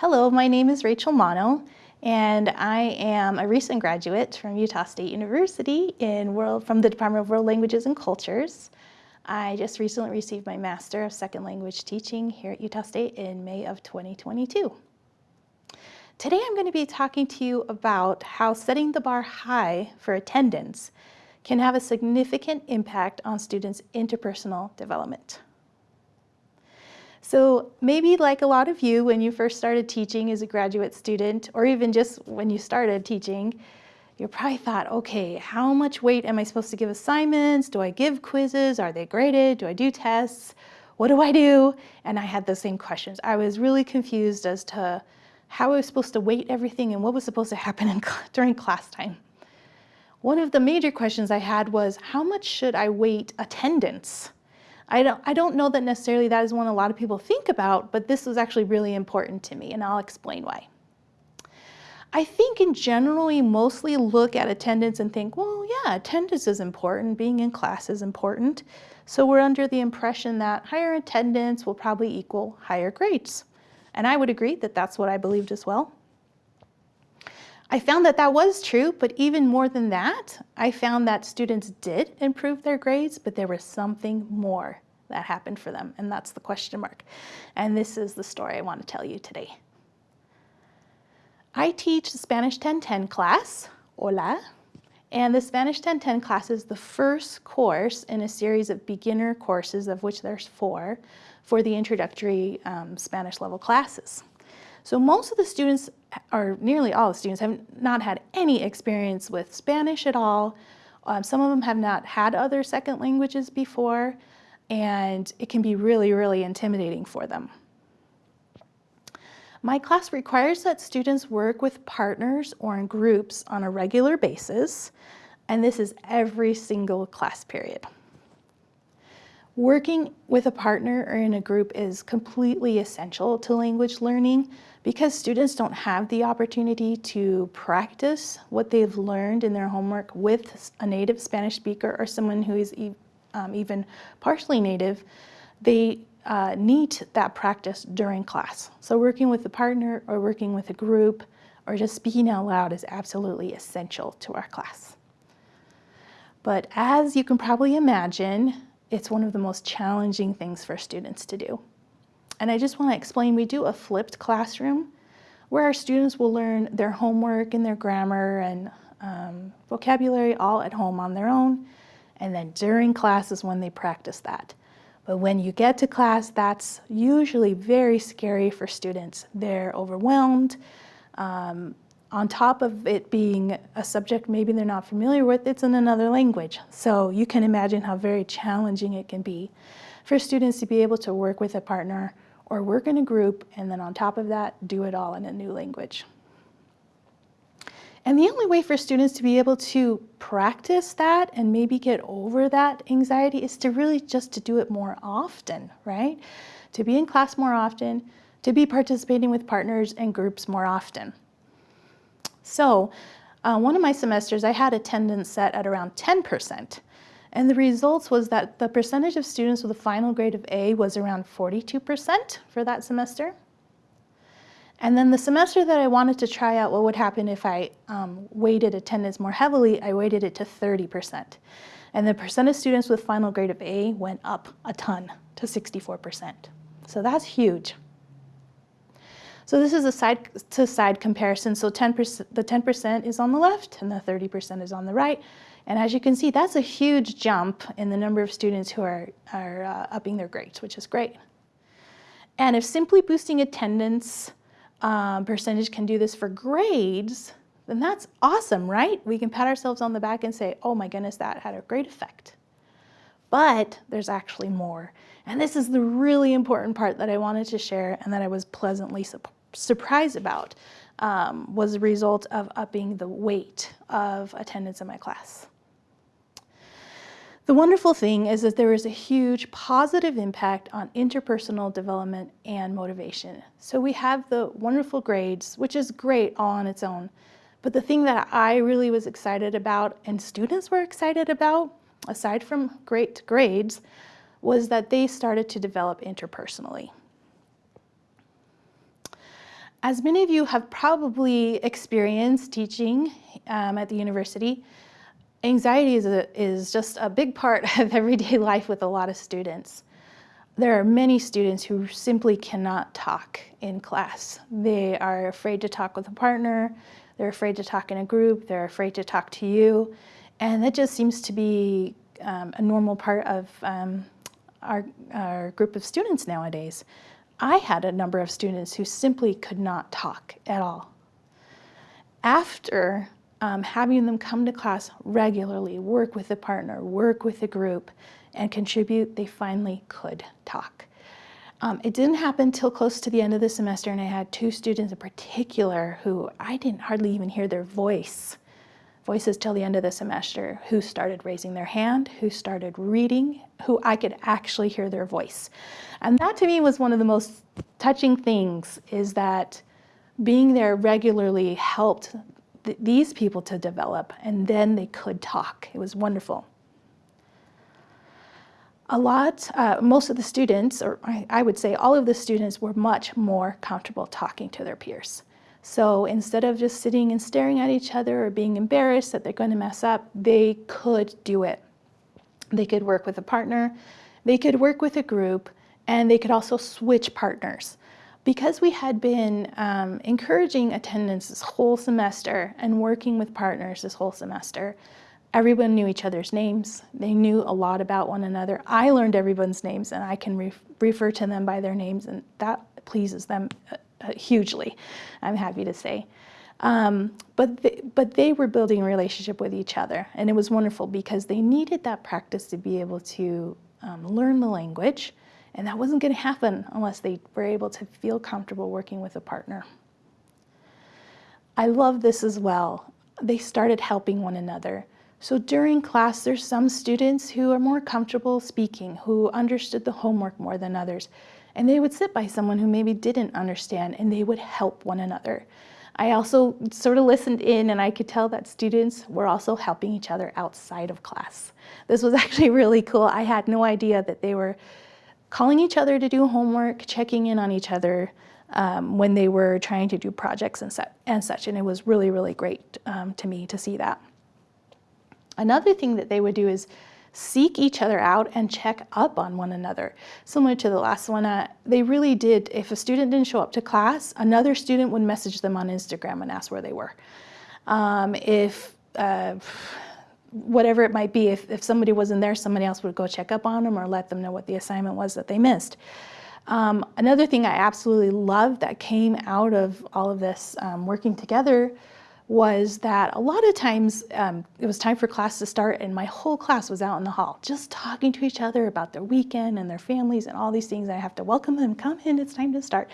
Hello, my name is Rachel Mono, and I am a recent graduate from Utah State University in world, from the Department of World Languages and Cultures. I just recently received my Master of Second Language Teaching here at Utah State in May of 2022. Today I'm going to be talking to you about how setting the bar high for attendance can have a significant impact on students' interpersonal development. So maybe like a lot of you when you first started teaching as a graduate student, or even just when you started teaching, you probably thought, okay, how much weight am I supposed to give assignments? Do I give quizzes? Are they graded? Do I do tests? What do I do? And I had the same questions. I was really confused as to how I was supposed to weight everything and what was supposed to happen in, during class time. One of the major questions I had was, how much should I weight attendance? I don't, I don't know that necessarily that is one a lot of people think about, but this was actually really important to me, and I'll explain why. I think in general, we mostly look at attendance and think, well, yeah, attendance is important, being in class is important. So we're under the impression that higher attendance will probably equal higher grades. And I would agree that that's what I believed as well. I found that that was true, but even more than that, I found that students did improve their grades, but there was something more that happened for them, and that's the question mark. And this is the story I want to tell you today. I teach the Spanish 1010 class, hola, and the Spanish 1010 class is the first course in a series of beginner courses, of which there's four, for the introductory um, Spanish level classes. So most of the students, or nearly all the students, have not had any experience with Spanish at all. Um, some of them have not had other second languages before, and it can be really, really intimidating for them. My class requires that students work with partners or in groups on a regular basis, and this is every single class period. Working with a partner or in a group is completely essential to language learning because students don't have the opportunity to practice what they've learned in their homework with a native Spanish speaker or someone who is e um, even partially native, they uh, need that practice during class. So working with a partner or working with a group or just speaking out loud is absolutely essential to our class. But as you can probably imagine, it's one of the most challenging things for students to do. And I just want to explain, we do a flipped classroom where our students will learn their homework and their grammar and um, vocabulary all at home on their own. And then during class is when they practice that. But when you get to class, that's usually very scary for students. They're overwhelmed. Um, on top of it being a subject maybe they're not familiar with, it's in another language. So you can imagine how very challenging it can be for students to be able to work with a partner or work in a group, and then on top of that, do it all in a new language. And the only way for students to be able to practice that and maybe get over that anxiety is to really just to do it more often, right? To be in class more often, to be participating with partners and groups more often. So uh, one of my semesters, I had attendance set at around 10%. And the results was that the percentage of students with a final grade of A was around 42% for that semester. And then the semester that I wanted to try out what would happen if I um, weighted attendance more heavily, I weighted it to 30%. And the percent of students with final grade of A went up a ton to 64%. So that's huge. So this is a side to side comparison. So 10%, the 10% is on the left and the 30% is on the right. And as you can see, that's a huge jump in the number of students who are, are uh, upping their grades, which is great. And if simply boosting attendance um, percentage can do this for grades, then that's awesome, right? We can pat ourselves on the back and say, oh my goodness, that had a great effect. But there's actually more. And this is the really important part that I wanted to share and that I was pleasantly su surprised about um, was a result of upping the weight of attendance in my class. The wonderful thing is that there is a huge positive impact on interpersonal development and motivation. So we have the wonderful grades, which is great all on its own. But the thing that I really was excited about and students were excited about, aside from great grades, was that they started to develop interpersonally. As many of you have probably experienced teaching um, at the university, anxiety is, a, is just a big part of everyday life with a lot of students. There are many students who simply cannot talk in class. They are afraid to talk with a partner, they're afraid to talk in a group, they're afraid to talk to you, and that just seems to be um, a normal part of um, our, our group of students nowadays. I had a number of students who simply could not talk at all. After um, having them come to class regularly, work with a partner, work with a group, and contribute, they finally could talk. Um, it didn't happen till close to the end of the semester, and I had two students in particular who I didn't hardly even hear their voice, voices till the end of the semester, who started raising their hand, who started reading, who I could actually hear their voice. And that to me was one of the most touching things is that being there regularly helped th these people to develop and then they could talk. It was wonderful. A lot, uh, most of the students, or I, I would say all of the students were much more comfortable talking to their peers. So instead of just sitting and staring at each other or being embarrassed that they're going to mess up, they could do it. They could work with a partner, they could work with a group, and they could also switch partners. Because we had been um, encouraging attendance this whole semester and working with partners this whole semester, everyone knew each other's names. They knew a lot about one another. I learned everyone's names and I can re refer to them by their names and that pleases them uh, hugely, I'm happy to say. Um, but, they, but they were building a relationship with each other and it was wonderful because they needed that practice to be able to um, learn the language and that wasn't going to happen unless they were able to feel comfortable working with a partner. I love this as well. They started helping one another. So during class, there's some students who are more comfortable speaking, who understood the homework more than others. And they would sit by someone who maybe didn't understand and they would help one another. I also sort of listened in and I could tell that students were also helping each other outside of class. This was actually really cool. I had no idea that they were calling each other to do homework, checking in on each other um, when they were trying to do projects and, and such. And it was really, really great um, to me to see that. Another thing that they would do is seek each other out and check up on one another. Similar to the last one, uh, they really did, if a student didn't show up to class, another student would message them on Instagram and ask where they were. Um, if uh, whatever it might be, if, if somebody wasn't there, somebody else would go check up on them or let them know what the assignment was that they missed. Um, another thing I absolutely loved that came out of all of this um, working together was that a lot of times um, it was time for class to start and my whole class was out in the hall just talking to each other about their weekend and their families and all these things. I have to welcome them, come in, it's time to start.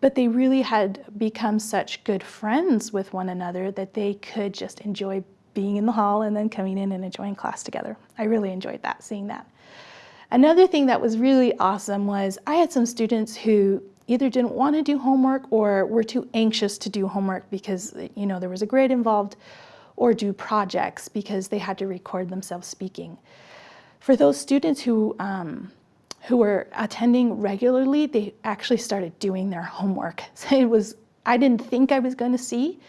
But they really had become such good friends with one another that they could just enjoy being in the hall and then coming in and enjoying class together. I really enjoyed that, seeing that. Another thing that was really awesome was I had some students who either didn't want to do homework or were too anxious to do homework because you know there was a grade involved or do projects because they had to record themselves speaking. For those students who um, who were attending regularly, they actually started doing their homework. So it was, I didn't think I was going to see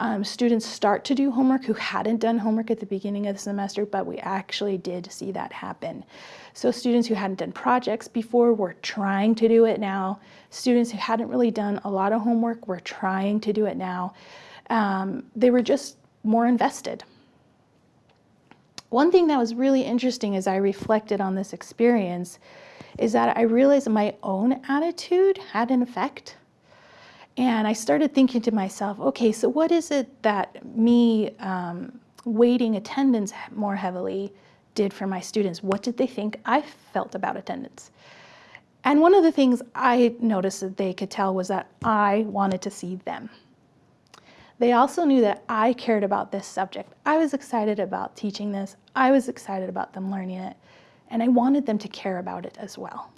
um, students start to do homework who hadn't done homework at the beginning of the semester, but we actually did see that happen. So students who hadn't done projects before were trying to do it now. Students who hadn't really done a lot of homework were trying to do it now. Um, they were just more invested. One thing that was really interesting as I reflected on this experience is that I realized my own attitude had an effect and I started thinking to myself, okay, so what is it that me um, weighting attendance more heavily did for my students? What did they think I felt about attendance? And one of the things I noticed that they could tell was that I wanted to see them. They also knew that I cared about this subject. I was excited about teaching this. I was excited about them learning it. And I wanted them to care about it as well.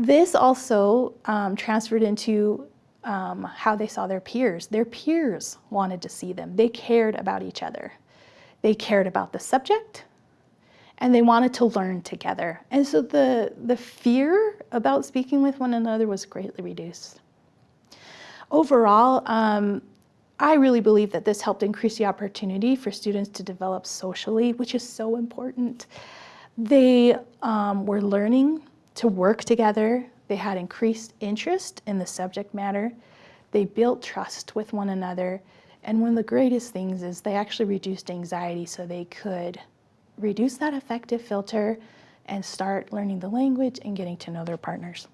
This also um, transferred into um, how they saw their peers. Their peers wanted to see them. They cared about each other. They cared about the subject and they wanted to learn together. And so the, the fear about speaking with one another was greatly reduced. Overall, um, I really believe that this helped increase the opportunity for students to develop socially, which is so important. They um, were learning to work together. They had increased interest in the subject matter. They built trust with one another. And one of the greatest things is they actually reduced anxiety so they could reduce that affective filter and start learning the language and getting to know their partners.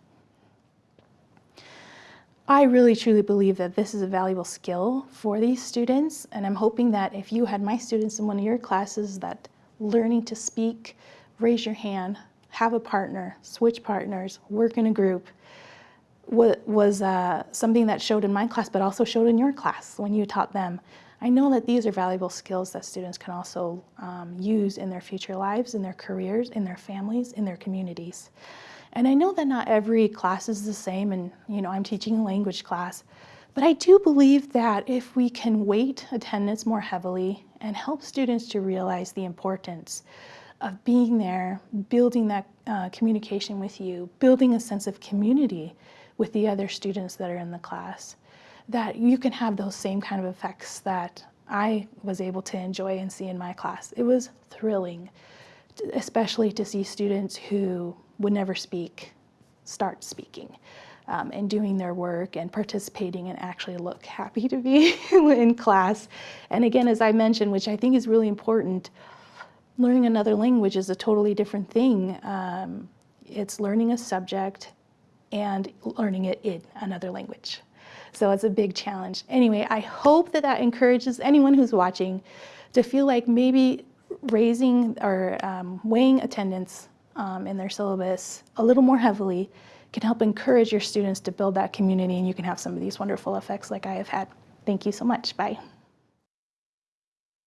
I really truly believe that this is a valuable skill for these students and I'm hoping that if you had my students in one of your classes that learning to speak, raise your hand, have a partner, switch partners, work in a group, was uh, something that showed in my class, but also showed in your class when you taught them. I know that these are valuable skills that students can also um, use in their future lives, in their careers, in their families, in their communities. And I know that not every class is the same, and you know, I'm teaching a language class, but I do believe that if we can weight attendance more heavily and help students to realize the importance of being there, building that uh, communication with you, building a sense of community with the other students that are in the class, that you can have those same kind of effects that I was able to enjoy and see in my class. It was thrilling, especially to see students who would never speak start speaking um, and doing their work and participating and actually look happy to be in class. And again, as I mentioned, which I think is really important, learning another language is a totally different thing. Um, it's learning a subject and learning it in another language. So it's a big challenge. Anyway, I hope that that encourages anyone who's watching to feel like maybe raising or um, weighing attendance um, in their syllabus a little more heavily can help encourage your students to build that community and you can have some of these wonderful effects like I have had. Thank you so much. Bye.